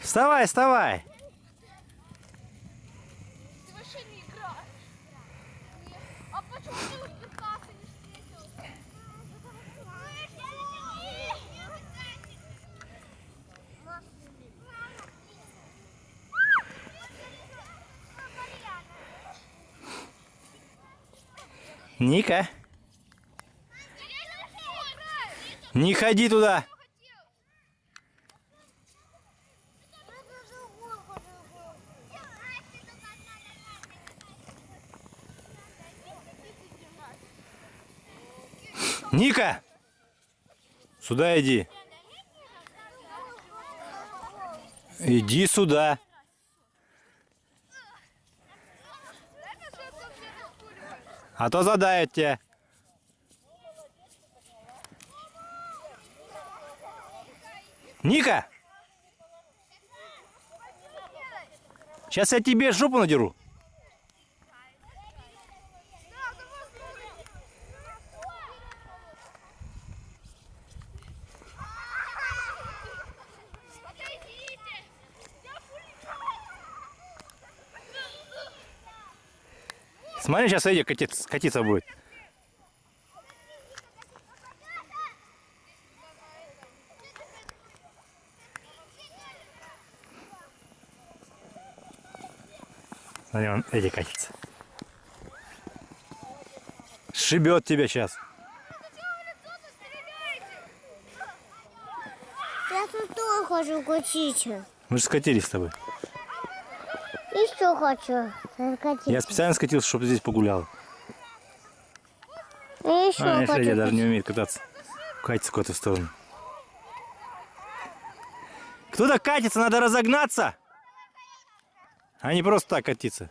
Вставай, вставай. А почему ты Ника, не ходи туда. Ника, сюда иди. Иди сюда. А то задает тебя. Ника! Сейчас я тебе жопу надеру. Смотри, сейчас Эдик катиться, катиться будет. Смотри, он Эдик катится. Шибет тебя сейчас. Я тут тоже хочу катиться. Мы же скатились с тобой. Еще хочу скатиться. Я специально скатился, чтобы здесь погулял. Еще А, хочу Федя даже не умеет кататься. Катится куда-то в сторону. Кто-то катится, надо разогнаться. А не просто так катиться.